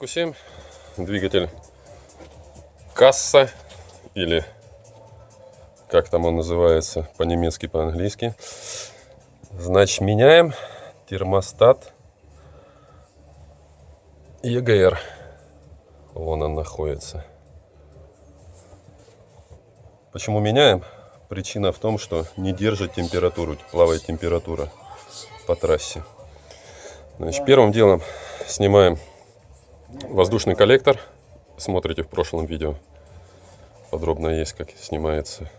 Q7, двигатель касса или как там он называется по-немецки, по-английски. Значит, меняем термостат EGR. Вон он находится. Почему меняем? Причина в том, что не держит температуру, плавает температура по трассе. Значит, первым делом снимаем воздушный коллектор. Смотрите в прошлом видео. Подробно есть, как снимается.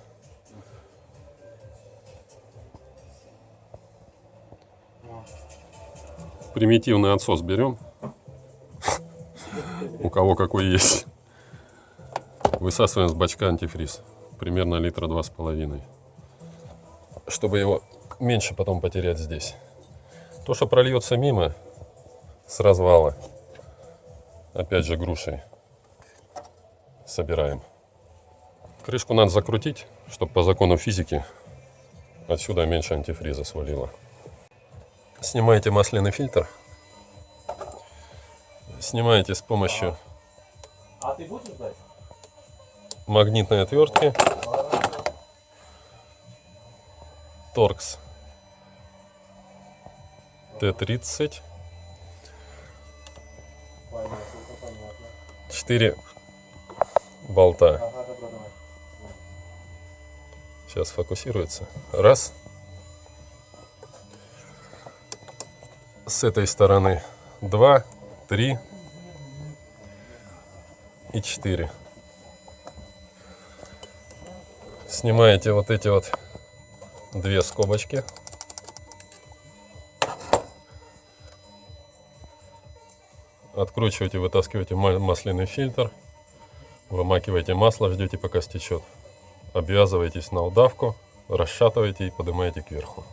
Примитивный отсос берем. У кого какой есть. Высасываем с бачка антифриз. Примерно литра два с половиной. Чтобы его меньше потом потерять здесь. То, что прольется мимо с развала, опять же грушей собираем. Крышку надо закрутить, чтобы по закону физики отсюда меньше антифриза свалило. Снимаете масляный фильтр. Снимаете с помощью А ты будешь ждать? магнитной отвертки. Торкс Т-30. 4 болта. Сейчас фокусируется. Раз. С этой стороны два, три и четыре. Снимаете вот эти вот две скобочки. Откручиваете, вытаскиваете ма- масляный фильтр. Вымакиваете масло, ждете пока стечет. Обвязываетесь на удавку, расшатываете и поднимаете кверху.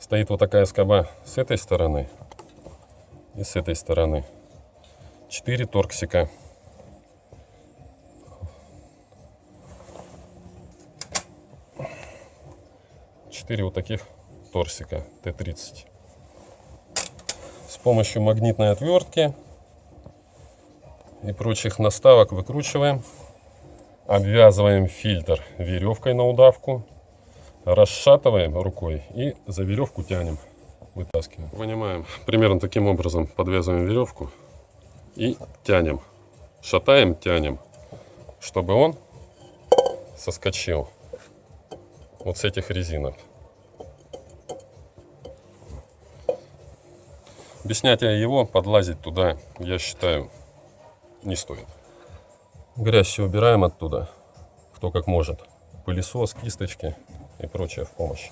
Стоит вот такая скоба с этой стороны и с этой стороны. Четыре торксика. Четыре вот таких торсика Т-30. С помощью магнитной отвертки и прочих наставок выкручиваем. Обвязываем фильтр веревкой на удавку расшатываем рукой и за веревку тянем, вытаскиваем. Вынимаем примерно таким образом, подвязываем веревку и тянем. Шатаем, тянем, чтобы он соскочил вот с этих резинок. Без снятия его подлазить туда, я считаю, не стоит. Грязь все убираем оттуда, кто как может. Пылесос, кисточки и прочее в помощь.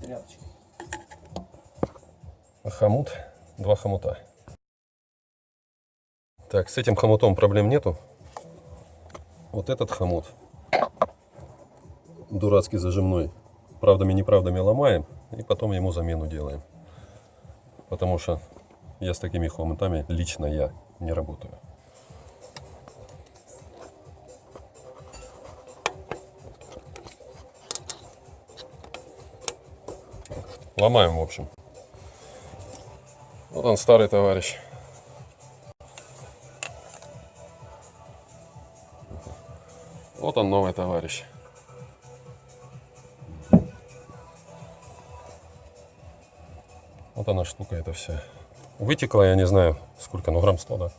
Тряпочки. Хомут, два хомута. Так, с этим хомутом проблем нету. Вот этот хомут, дурацкий зажимной, правдами неправдами ломаем и потом ему замену делаем. Потому что я с такими хомутами, лично я, не работаю. Ломаем, в общем. Вот он, старый товарищ. Вот он, новый товарищ. Вот она штука эта вся. Вытекла, я не знаю, сколько, ну грамм 100, да?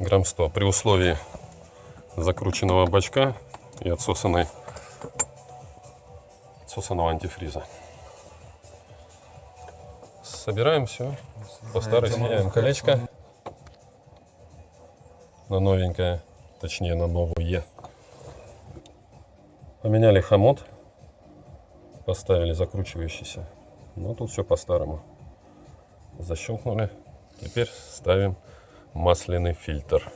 Грамм 100. При условии закрученного бачка и отсосанной, отсосанного антифриза. Собираем все. По старой сменяем колечко на новенькое, точнее на новую. Поменяли хомут, поставили закручивающийся. Но тут все по-старому. Защелкнули. Теперь ставим масляный фильтр.